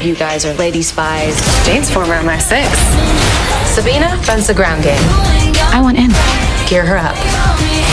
You guys are lady spies. Jane's former MI6. Sabina runs the ground game. I want in. Gear her up.